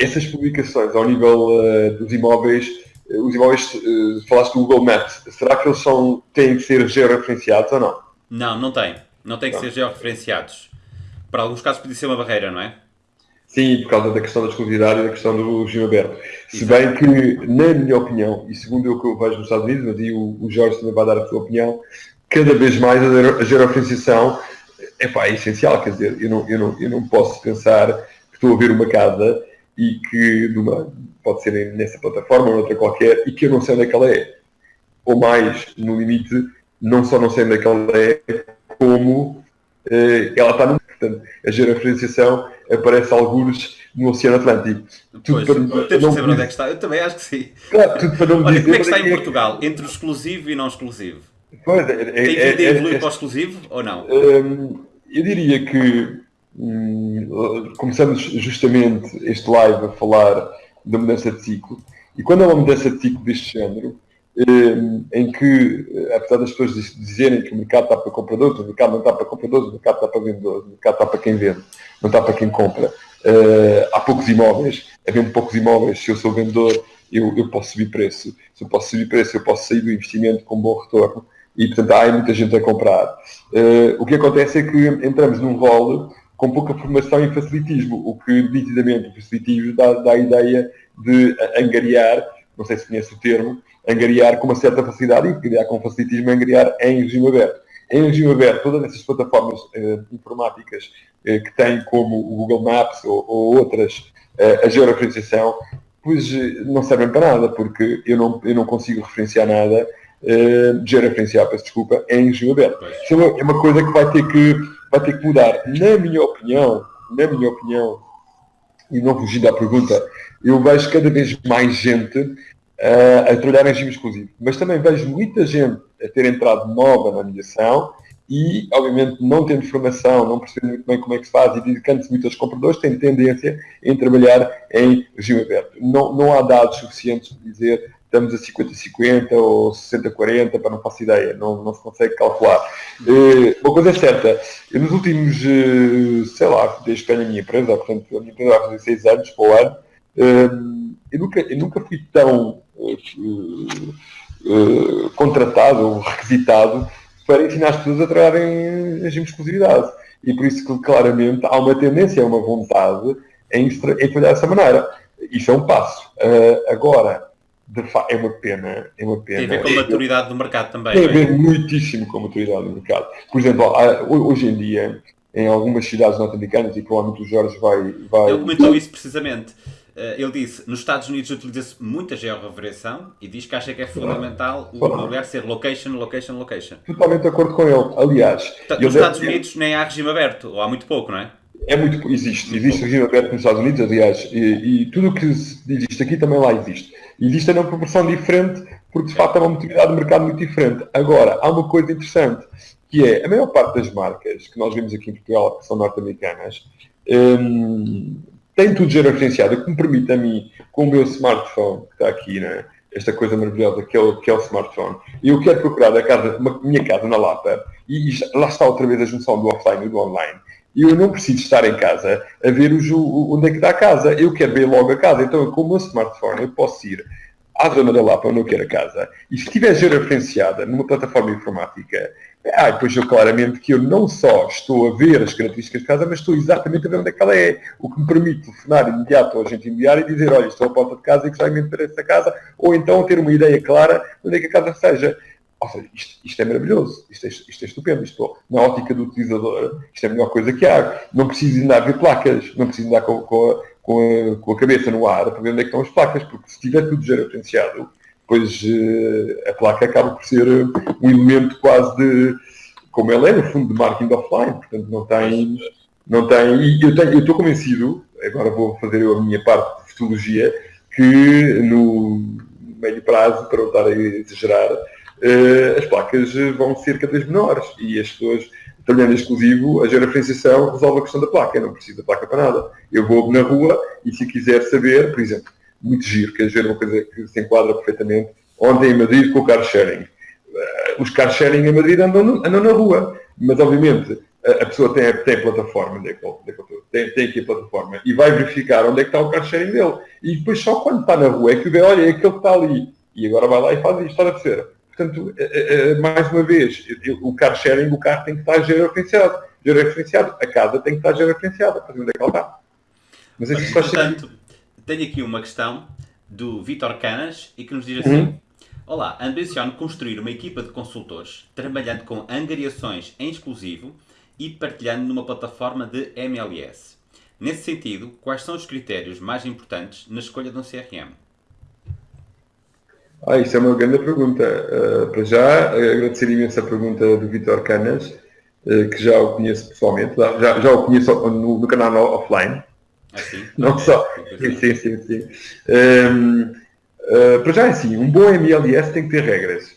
essas publicações ao nível uh, dos imóveis os imóveis, uh, falaste do Google Maps, será que eles são, têm que ser georreferenciados ou não? Não, não tem. Não tem que não. ser georreferenciados. Para alguns casos pode ser uma barreira, não é? Sim, por causa da questão da exclusividade e da questão do regime aberto. Se bem que, na minha opinião, e segundo o que eu vejo nos Estados Unidos, mas aí o, o Jorge também vai dar a sua opinião, cada vez mais a georreferenciação é essencial. Quer dizer, eu não, eu, não, eu não posso pensar que estou a ver uma casa e que numa, pode ser nessa plataforma ou noutra qualquer, e que eu não sei onde é que ela é. Ou mais, no limite, não só não sei onde é que ela é, como eh, ela está no. Portanto, a georreferenciação aparece alguns no Oceano Atlântico. Tudo pois, para, temos não, saber onde é que está. Eu também acho que sim. Claro, tudo para não Olha, dizer como é que está em é Portugal? Entre o exclusivo e não exclusivo? Pois, é, é, Tem a evoluir é, para o exclusivo ou não? Hum, eu diria que hum, começamos justamente este live a falar da mudança de ciclo. E quando há uma mudança de ciclo deste género, eh, em que, eh, apesar das pessoas dizerem que o mercado está para compradores, o mercado não está para compradores, o mercado está para vendedores, o mercado está para quem vende, não está para quem compra. Há poucos imóveis, havendo poucos imóveis, se eu sou vendedor, eu, eu posso subir preço. Se eu posso subir preço, eu posso sair do investimento com bom retorno. E, portanto, há muita gente a comprar. O que acontece é que entramos num rol com pouca formação em facilitismo, o que nitidamente o facilitismo dá, dá a ideia de angariar, não sei se conhece o termo, angariar com uma certa facilidade e angariar com facilitismo, angariar em regime aberto. Em regime aberto, todas essas plataformas eh, informáticas eh, que têm como o Google Maps ou, ou outras eh, a georreferenciação, pois eh, não servem para nada, porque eu não, eu não consigo referenciar nada, uh, georreferenciar, peço desculpa, em regime aberto. Isso é uma, é uma coisa que vai ter que vai ter que mudar. Na minha opinião, na minha opinião, e não fugindo à pergunta, eu vejo cada vez mais gente uh, a trabalhar em regime exclusivo. Mas também vejo muita gente a ter entrado nova na mediação e, obviamente, não tendo formação, não percebendo muito bem como é que se faz e dedicando-se muito aos compradores, tem tendência em trabalhar em regime aberto. Não, não há dados suficientes para dizer estamos a 50-50 ou 60-40, para não faço ideia, não, não se consegue calcular. Uh, uma coisa é certa, nos últimos, uh, sei lá, desde que tenho a minha empresa, portanto, a minha empresa vai fazer 6 anos para o ano, uh, eu, nunca, eu nunca fui tão contratado ou requisitado para ensinar as pessoas a trabalhar em de exclusividade. E por isso que claramente há uma tendência, uma vontade em, em trabalhar dessa maneira. Isso é um passo. agora, é uma pena, é uma pena. Tem a ver com a maturidade do mercado também. Tem a é? ver é? muitíssimo com a maturidade do mercado. Por exemplo, hoje em dia, em algumas cidades norte-americanas, e provavelmente o Jorge vai... vai... Ele comentou isso precisamente. Eh, ele disse, nos Estados Unidos utiliza-se muita georreversão e diz que acha que é fundamental o lugar ser location, location, location. Totalmente de acordo com ele. Aliás... Nos Estados Unidos nem há regime aberto, ou há muito pouco, não é? É muito, existe, existe regime aberto nos Estados Unidos, aliás, e, e tudo o que existe aqui também lá existe. Existe numa proporção diferente, porque de facto é uma maturidade de mercado muito diferente. Agora, há uma coisa interessante, que é a maior parte das marcas que nós vemos aqui em Portugal, que são norte-americanas, hum, tem tudo georreferenciado, o que me permite a mim, com o meu smartphone, que está aqui, né? esta coisa maravilhosa que é o, que é o smartphone, e eu quero procurar a casa, uma, minha casa na Lapa, e, e lá está outra vez a junção do offline e do online e eu não preciso estar em casa a ver o, onde é que está a casa. Eu quero ver logo a casa. Então, com o meu smartphone, eu posso ir à zona da Lapa onde eu quero a casa, e se estiver georreferenciada numa plataforma informática, ah, depois eu claramente que eu não só estou a ver as características de casa, mas estou exatamente a ver onde é que ela é. O que me permite telefonar imediato ao agente imobiliário e dizer, olha, estou à porta de casa e gostava de ter essa casa, ou então ter uma ideia clara de onde é que a casa seja. Ou seja, isto, isto é maravilhoso, isto é, isto é estupendo, isto, na ótica do utilizador, isto é a melhor coisa que há. Não preciso andar ver placas, não preciso andar com, com, a, com, a, com a cabeça no ar para ver onde é estão as placas, porque se tiver tudo georreferenciado, pois uh, a placa acaba por ser um elemento quase de, como ela é, no fundo, de marketing offline, portanto não tem, não tem, e eu, tenho, eu estou convencido, agora vou fazer eu a minha parte de fotologia, que no médio prazo, para não estar a exagerar, as placas vão ser cada vez menores e as pessoas, trabalhando exclusivo, a georreferenciação resolve a questão da placa, eu não preciso da placa para nada. Eu vou na rua e se quiser saber, por exemplo, muito giro, quer ver uma coisa que se enquadra perfeitamente. Ontem em Madrid com o car sharing. Uh, os car sharing em Madrid andam, andam na rua, mas obviamente a, pessoa tem, tem plataforma, onde é que, onde é que tem, tem aqui a plataforma e vai verificar onde é que está o car sharing dele. E depois só quando está na rua é que vê, olha, é aquele que está ali. E agora vai lá e faz isto, a ser. Portanto, uh, uh, mais uma vez, o car sharing, o carro tem que estar georreferenciado. Georreferenciado. A casa tem que estar georreferenciada para onde é que ela está. Mas isso faz sentido tenho aqui uma questão do Vitor Canas e que nos diz assim: uhum. Olá, ambiciono construir uma equipa de consultores trabalhando com angariações em exclusivo e partilhando numa plataforma de MLS. Nesse sentido, quais são os critérios mais importantes na escolha de um CRM? Ah, isso é uma grande pergunta. Uh, para já, agradecer imenso a pergunta do Vitor Canas, uh, que já o conheço pessoalmente, já, já o conheço no, no canal offline. Assim? Não okay. só. Sim, sim, sim. sim. Um, uh, eh, para já é assim, um bom MLS tem que ter regras.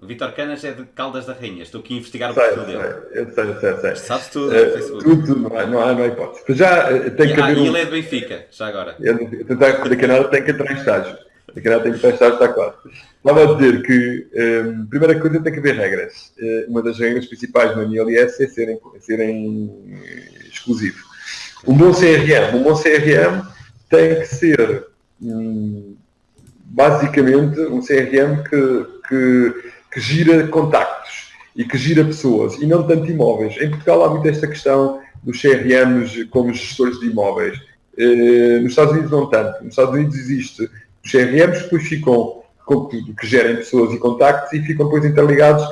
O Vitor Canas é de Caldas da Rainha, estou aqui a investigar o perfil dele. Eu sei, eu sei, eu sei. Sabes tudo uh, Facebook. Tudo, tudo, não há, não há, não há hipótese. Para já uh, tem e, que ah, haver. E um... ele é de Benfica, já agora. Da Canadá tem que entrar em estágio. Da Canadá tem que estágio, está quase. Estava a dizer que, um, primeira coisa, tem que haver regras. Uh, uma das regras principais no MLS é serem, serem exclusivos. Um bom CRM, um bom CRM tem que ser hum, basicamente um CRM que, que, que, gira contactos e que gira pessoas e não tanto imóveis. Em Portugal há muito esta questão dos CRMs como gestores de imóveis. Eh, nos Estados Unidos não tanto. Nos Estados Unidos existe os CRMs que depois ficam que gerem pessoas e contactos e ficam depois interligados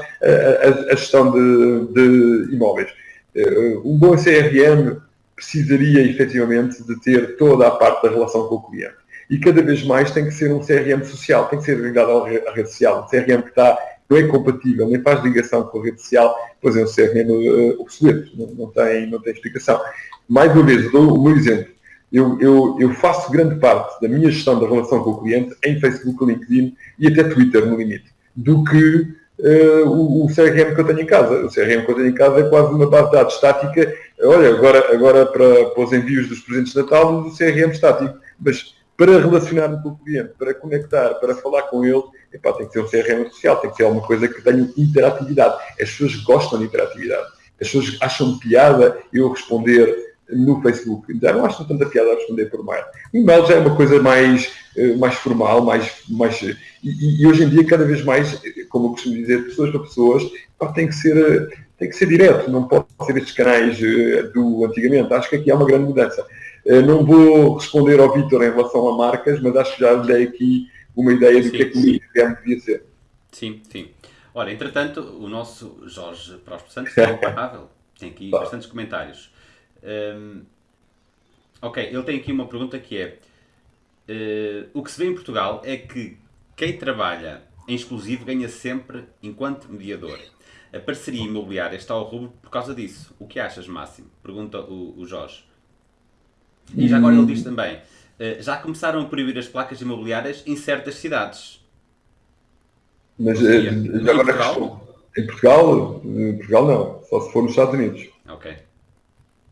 à, gestão de, de imóveis. Eh, um bom CRM precisaria efetivamente de ter toda a parte da relação com o cliente. E cada vez mais tem que ser um CRM social, tem que ser ligado à rede social. Um CRM que está, não é compatível, nem faz ligação com a rede social, pois é um CRM uh, obsoleto, não, não, tem, não tem explicação. Mais uma vez, dou o meu exemplo. Eu, eu, eu, faço grande parte da minha gestão da relação com o cliente em Facebook, LinkedIn e até Twitter, no limite, do que uh, o, o, CRM que eu tenho em casa. O CRM que eu tenho em casa é quase uma base de dados estática. Olha, agora, agora para, para os envios dos presentes de Natal, o CRM estático. Mas para relacionar-me com o cliente, para conectar, para falar com ele, epá, tem que ser um CRM social, tem que ser alguma coisa que tenha interatividade. As pessoas gostam de interatividade. As pessoas acham piada eu responder no Facebook. Já não acho tanta piada a responder por mail. O e-mail já é uma coisa mais, eh, mais formal, mais, mais e, e, hoje em dia cada vez mais, como eu costumo dizer, pessoas para pessoas, tem que ser tem que ser direto, não pode ser estes canais eh, do antigamente. Acho que aqui há uma grande mudança. Eh, não vou responder ao Vitor em relação a marcas, mas acho que já lhe dei aqui uma ideia do sim, que é que o IFM devia ser. Sim, sim. Ora, entretanto, o nosso Jorge Próspero Santos é imparável. Tem aqui tá. bastantes comentários. Um, ok, ele tem aqui uma pergunta que é: uh, o que se vê em Portugal é que quem trabalha em exclusivo ganha sempre enquanto mediador. A parceria imobiliária está ao rubro por causa disso. O que achas, Máximo? Pergunta o, o Jorge. E já agora ele diz também: uh, já começaram a proibir as placas imobiliárias em certas cidades. Mas uh, já agora Portugal? Em Portugal, em Portugal não, só se for nos Estados Unidos. Ok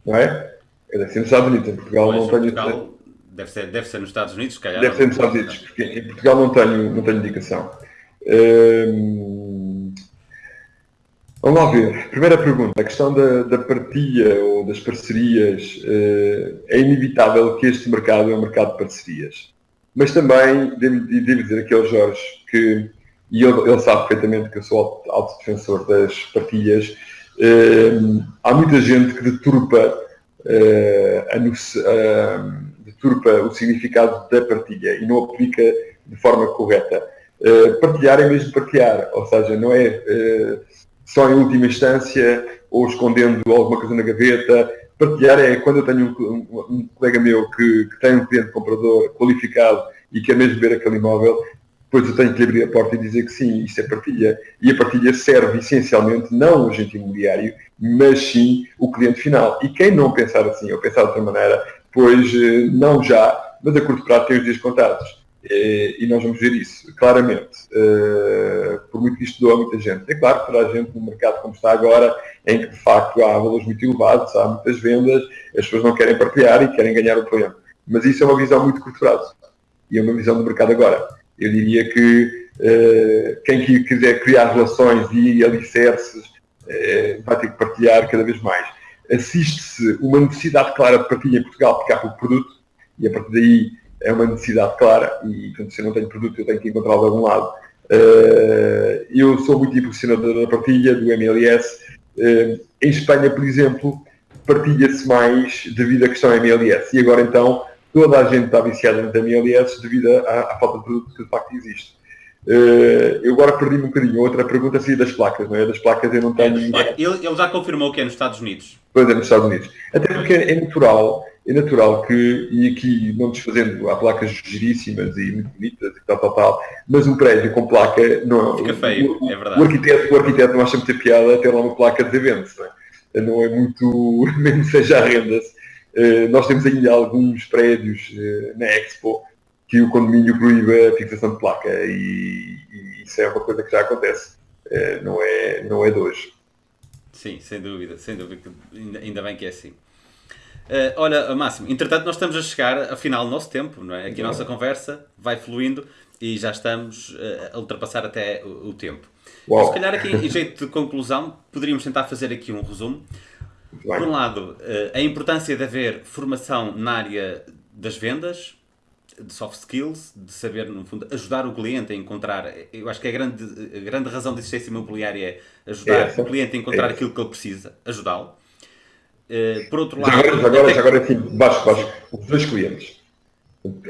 não é? Deve ser nos Estados Unidos, em Portugal pois, não tenho. Portugal, deve, ser, deve ser nos Estados Unidos, se calhar. Deve ser nos Estados Unidos, porque em Portugal não tenho, não tenho indicação. Hum, vamos lá ver. Primeira pergunta, a questão da, da partilha ou das parcerias. Uh, é inevitável que este mercado é um mercado de parcerias. mas também devo, devo dizer aqui ao Jorge que, e ele, ele sabe perfeitamente que eu sou autodefensor das partilhas, há muita gente que deturpa, a, uh, deturpa o significado da partilha e não aplica de forma correta. partilhar é mesmo partilhar, ou seja, não é só em última instância ou escondendo alguma coisa na gaveta. Partilhar é quando eu tenho um, um, um colega meu que, que, tem um cliente comprador qualificado e quer mesmo ver aquele imóvel, depois eu tenho que abrir a porta e dizer que sim, isso é partilha. E a partilha serve essencialmente não o agente imobiliário, mas sim o cliente final. E quem não pensar assim ou pensar de outra maneira, pois eh, não já, mas a curto prazo tem os dias contados. Eh, e nós vamos ver isso, claramente. Eh, por muito que isto doa a muita gente. É claro que toda a gente no mercado como está agora, em que de facto há valores muito elevados, há muitas vendas, as pessoas não querem partilhar e querem ganhar o cliente. Mas isso é uma visão muito curto prazo. E é uma visão do mercado agora. Eu diria que uh, quem quiser criar relações e alicerces uh, vai ter que partilhar cada vez mais. Assiste-se uma necessidade clara de partilha em Portugal, porque há pouco produto, e a partir daí é uma necessidade clara e, portanto, se eu não tenho produto, eu tenho que encontrá-lo de algum lado. Uh, eu sou muito impulsionador da partilha, do MLS. Em Espanha, por exemplo, partilha-se mais devido à questão MLS. E agora, então, toda a gente está viciada na MLS devido à, à, falta de produto que de facto existe. Uh, eu agora perdi-me um bocadinho. Outra pergunta seria das placas, não é? Das placas eu não tenho. Ele, ele já confirmou que é nos Estados Unidos. Pois é, nos Estados Unidos. Até porque é natural é natural que, e aqui não desfazendo, há placas giríssimas e muito bonitas e tal, tal, tal, mas um prédio com placa não Fica feio, o, é verdade. O arquiteto, o arquiteto não acha muita piada ter lá uma placa de evento, não é? Não é muito, mesmo seja a renda-se. Uh, nós temos ainda alguns prédios uh, na Expo que o condomínio proíbe a fixação de placa e, e isso é uma coisa que já acontece, uh, não, é, não é de hoje. Sim, sem dúvida, sem dúvida, ainda, ainda bem que é assim. Uh, olha, Máximo, entretanto nós estamos a chegar ao final do nosso tempo, não é? Aqui a nossa conversa vai fluindo e já estamos uh, a ultrapassar até o, o tempo. Uau. Se calhar aqui, em jeito de conclusão, poderíamos tentar fazer aqui um resumo. Por um lado, uh, a importância de haver formação na área das vendas, de soft skills, de saber, no fundo, ajudar o cliente a encontrar. Eu acho que a grande, a grande razão de existência imobiliária é ajudar é o cliente a encontrar é aquilo que ele precisa, ajudá-lo. Uh, por outro lado. Já agora, já agora, já agora assim, baixo, baixo, os dois clientes.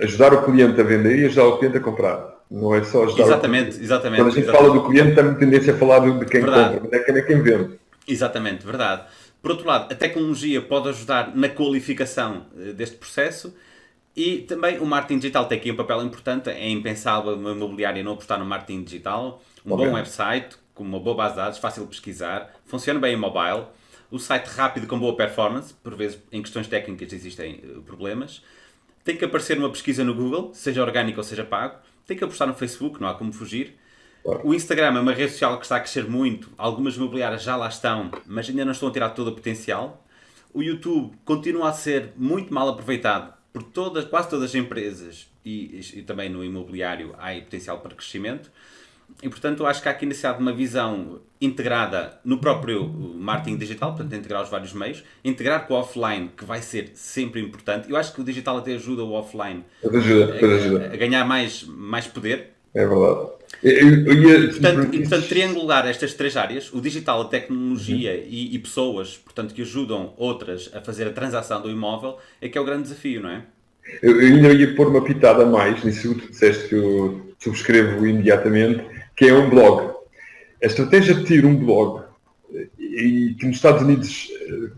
Ajudar o cliente a vender e ajudar o cliente a comprar. Não é só ajudar Exatamente, exatamente. Quando a gente exatamente. fala do cliente, tem tendência a falar de quem verdade. compra, mas é quem vende. Exatamente, verdade. Por outro lado, a tecnologia pode ajudar na qualificação eh, deste processo e também o marketing digital tem aqui um papel importante. É impensável uma imobiliária não apostar no marketing digital. Um bom website, com uma boa base de dados, fácil de pesquisar, funciona bem em mobile o site rápido com boa performance, por vezes em questões técnicas existem eh, problemas. Tem que aparecer uma pesquisa no Google, seja orgânico ou seja pago. Tem que apostar no Facebook, não há como fugir. O Instagram é uma rede social que está a crescer muito. Algumas imobiliárias já lá estão, mas ainda não estão a tirar todo o potencial. O YouTube continua a ser muito mal aproveitado por todas, quase todas as empresas e, e também no imobiliário há potencial para crescimento. E portanto, acho que há aqui necessidade de uma visão integrada no próprio marketing digital, portanto, integrar os vários meios, integrar com o offline, que vai ser sempre importante. Eu acho que o digital até ajuda o offline ajuda, a, ajuda. a, ganhar mais, mais poder. É verdade. Eu, eu ia... portanto, e, portanto, triangular estas três áreas, o digital, a tecnologia uhum. e, e, pessoas, portanto, que ajudam outras a fazer a transação do imóvel, é que é o grande desafio, não é? Eu, eu ainda ia pôr uma pitada a mais nisso que tu disseste que eu subscrevo imediatamente, que é um blog. A estratégia de ter um blog, e que nos Estados Unidos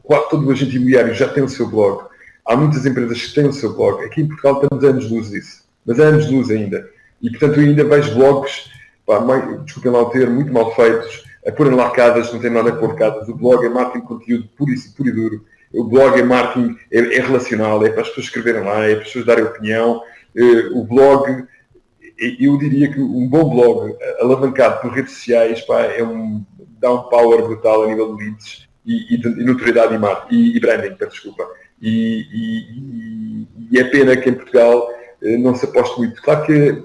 quase todo o agente imobiliário já tem o seu blog, há muitas empresas que têm o seu blog, aqui em Portugal estamos anos de luz disso, mas há anos de luz ainda. E portanto ainda vejo blogs, desculpem lá o termo, muito mal feitos, a porem lá casas, não tem nada a pôr casas. O blog é marketing de conteúdo puro e, puro e duro. O blog é marketing, é, é relacional, é para as pessoas escreverem lá, é para as pessoas darem opinião. Eh, o blog eu diria que um bom blog alavancado por redes sociais pá, é um, dá um power brutal a nível de leads e, e, de, e notoriedade e, e, e branding, peço desculpa. E, e, é pena que em Portugal eh, não se aposte muito. Claro que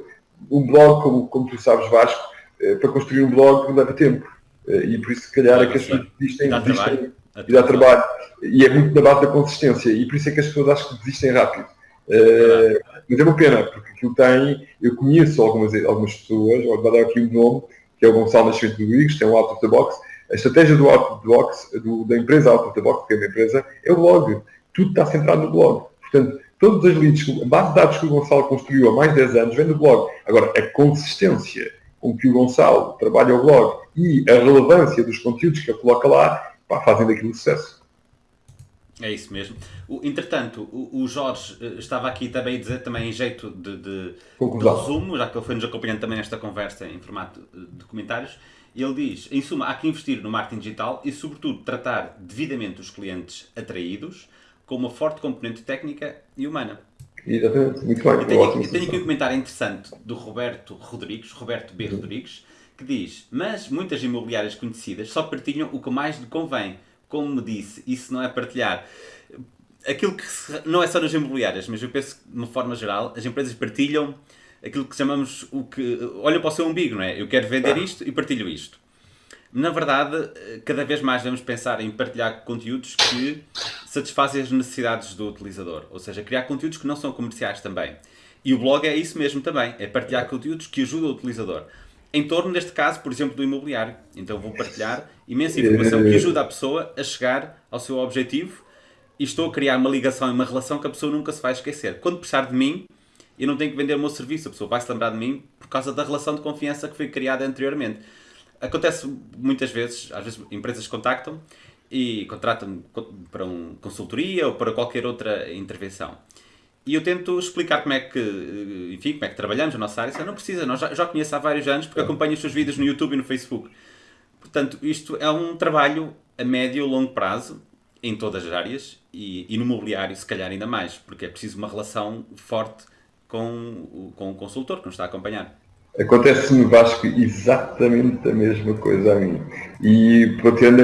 um blog, como, como tu sabes, Vasco, eh, para construir um blog leva tempo. Eh, e por isso, se calhar, é que as pessoas desistem, dá desistem trabalho. e dá trabalho. E é muito na base da consistência. E por isso é que as pessoas acho que desistem rápido. Uh, mas é uma pena, porque aquilo tem, eu conheço algumas, algumas pessoas, vou dar aqui um nome, que é o Gonçalo Nascimento Rodrigues, tem o Out of the Box. A estratégia do Out of the Box, do, da empresa Out of the Box, que é uma empresa, é o blog. Tudo está centrado no blog. Portanto, todos os leads, a base de dados que o Gonçalo construiu há mais de 10 anos vem do blog. Agora, a consistência com que o Gonçalo trabalha o blog e a relevância dos conteúdos que ele coloca lá, pá, fazem daquilo sucesso. É isso mesmo. O, entretanto, o, o, Jorge eh, estava aqui também a dizer, também em jeito de, de, de resumo, já que ele foi nos acompanhando também nesta conversa em formato de comentários, ele diz, em suma, há que investir no marketing digital e, sobretudo, tratar devidamente os clientes atraídos com uma forte componente técnica e humana. Exatamente, muito bem. Tenho, tenho aqui um comentário interessante do Roberto Rodrigues, Roberto B. Uhum. Rodrigues, que diz, mas muitas imobiliárias conhecidas só partilham o que mais lhe convém como me disse, isso não é partilhar. Aquilo que se, não é só nas imobiliárias, mas eu penso que, de uma forma geral, as empresas partilham aquilo que chamamos o que. Olha para o seu umbigo, não é? Eu quero vender isto e partilho isto. Na verdade, cada vez mais devemos pensar em partilhar conteúdos que satisfazem as necessidades do utilizador, ou seja, criar conteúdos que não são comerciais também. E o blog é isso mesmo também, é partilhar conteúdos que ajudam o utilizador em torno, neste caso, por exemplo, do imobiliário. Então vou partilhar imensa informação que ajuda a pessoa a chegar ao seu objetivo e estou a criar uma ligação e uma relação que a pessoa nunca se vai esquecer. Quando precisar de mim, eu não tenho que vender o meu serviço, a pessoa vai se lembrar de mim por causa da relação de confiança que foi criada anteriormente. Acontece muitas vezes, às vezes empresas contactam e contratam-me para uma consultoria ou para qualquer outra intervenção. E eu tento explicar como é que, enfim, como é que trabalhamos a nossa área. Você não precisa, nós já, já conheço há vários anos porque acompanho os seus vídeos no YouTube e no Facebook. Portanto, isto é um trabalho a médio e longo prazo em todas as áreas e, e no mobiliário, se calhar, ainda mais, porque é preciso uma relação forte com, com o consultor que nos está a acompanhar. Acontece no Vasco exatamente a mesma coisa a mim. E pretendo,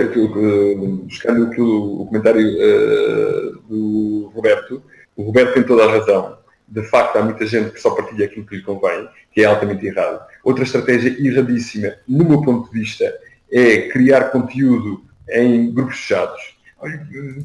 buscando o, comentário uh, do Roberto, o Roberto tem toda a razão. De facto, há muita gente que só partilha aquilo que lhe convém, que é altamente errado. Outra estratégia erradíssima, no meu ponto de vista, é criar conteúdo em grupos fechados.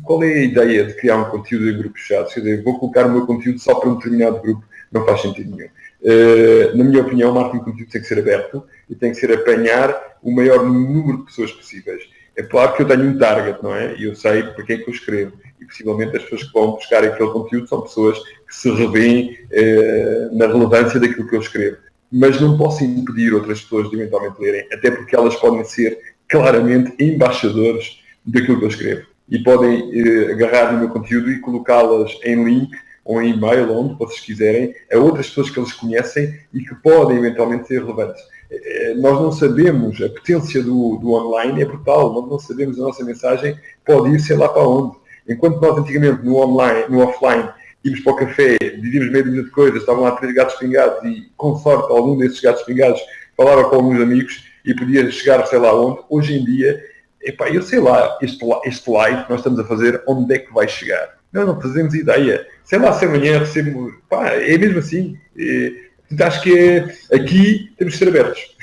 Qual é a ideia de criar um conteúdo em grupos fechados? Quer dizer, vou colocar o meu conteúdo só para um determinado grupo, não faz sentido nenhum. Uh, na minha opinião, o marketing de conteúdo tem que ser aberto e tem que ser apanhar o maior número de pessoas possíveis. É claro que eu tenho um target, não é? E eu sei para quem é que eu escrevo e possivelmente as pessoas que vão buscar aquele conteúdo são pessoas que se revêem eh, na relevância daquilo que eu escrevo. Mas não posso impedir outras pessoas de eventualmente lerem, até porque elas podem ser claramente embaixadores daquilo que eu escrevo. E podem eh, agarrar no meu conteúdo e colocá-las em link ou em e-mail, onde vocês quiserem, a outras pessoas que eles conhecem e que podem eventualmente ser relevantes. Eh, nós não sabemos, a potência do, do online é brutal, nós não sabemos a nossa mensagem pode ir sei lá para onde. Enquanto nós antigamente no online, no offline, íamos para o café, dizíamos meia dúzia de coisas, estavam lá três gatos pingados e, com sorte, algum desses gatos pingados falava com alguns amigos e podia chegar sei lá onde. Hoje em dia, epá, eu sei lá, este, este live que nós estamos a fazer, onde é que vai chegar? Nós não fazemos ideia. Sei lá se amanhã recebo. Pá, é mesmo assim. É, acho que é, aqui temos que ser abertos.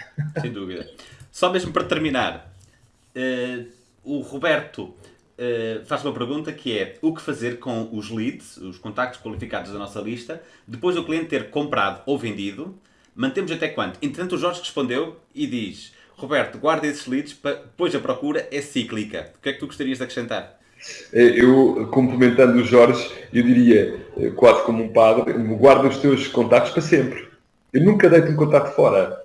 Sem dúvida. Só mesmo para terminar, uh, o Roberto uh, faz uma pergunta que é o que fazer com os leads, os contactos qualificados da nossa lista, depois do cliente ter comprado ou vendido, mantemos até quanto? Entretanto, o Jorge respondeu e diz, Roberto, guarda esses leads, pois a procura é cíclica. O que é que tu gostarias de acrescentar? Eh, eu, complementando o Jorge, eu diria, eh, quase como um padre, guarda os teus contactos para sempre. Eu nunca deito um contato fora.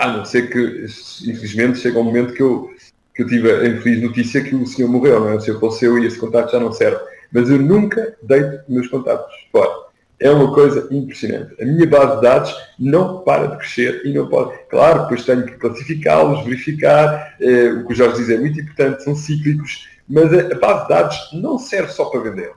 A não ser que, infelizmente, chega um momento que eu que eu tive a infeliz notícia que o senhor morreu, não é? O senhor faleceu e esse contato já não serve. Mas eu nunca deito meus contatos fora. É uma coisa impressionante. A minha base de dados não para de crescer e não pode. Claro, depois tenho que classificá-los, verificar. Eh, o que o Jorge diz é muito importante, são cíclicos, mas a, a base de dados não serve só para vender.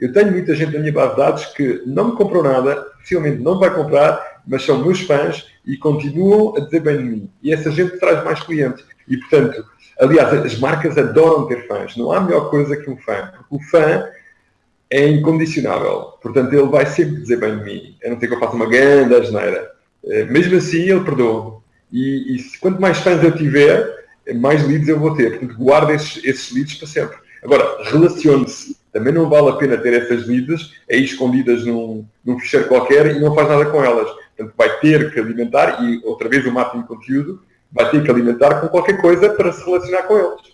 Eu tenho muita gente na minha base de dados que não me comprou nada, possivelmente não vai comprar, mas são meus fãs e continuam a dizer bem de mim. E essa gente traz mais clientes. E, portanto, Aliás, as marcas adoram ter fãs. Não há melhor coisa que um fã. Porque o fã é incondicionável. Portanto, ele vai sempre dizer bem de mim. A não ser que eu faça uma grande asneira. Eh, mesmo assim, ele perdoa. E, e quanto mais fãs eu tiver, mais leads eu vou ter. Portanto, guarda esses, esses leads para sempre. Agora, relacione-se Também não vale a pena ter essas leads aí escondidas num, num ficheiro qualquer e não faz nada com elas. Portanto, vai ter que alimentar, e outra vez o marketing de conteúdo, vai ter que alimentar com qualquer coisa para se relacionar com eles.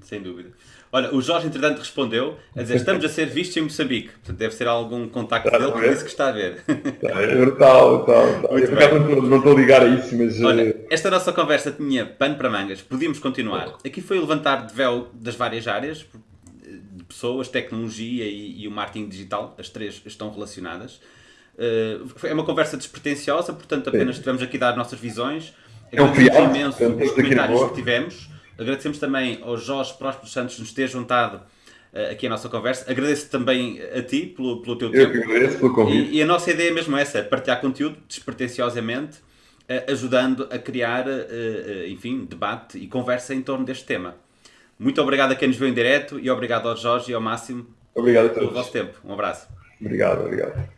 Sem dúvida. Olha, o Jorge, entretanto, respondeu a dizer: estamos a ser vistos em Moçambique. Portanto, deve ser algum contacto dele, isso que está a ver. É brutal, brutal. brutal. Eu, por acaso, não, não estou a ligar a isso, mas. Olha, eh, esta nossa conversa tinha pano para mangas, podíamos continuar. Aqui foi o levantar de véu das várias áreas, de pessoas, tecnologia e, e o marketing digital, as três estão relacionadas. Uh, é uma conversa despretensiosa, portanto, apenas Sim. estivemos aqui a dar nossas visões. É um imenso os comentários que tivemos. Agradecemos também ao Jorge Próspero Santos nos ter juntado uh, aqui a nossa conversa. Agradeço também a ti pelo, pelo teu Eu tempo. Eu que agradeço pelo convite. E, e, a nossa ideia é mesmo essa, partilhar conteúdo despretensiosamente, uh, ajudando a criar, uh, enfim, debate e conversa em torno deste tema. Muito obrigado a quem nos viu em direto e obrigado ao Jorge e ao Máximo obrigado pelo vosso tempo. Um abraço. Obrigado, obrigado.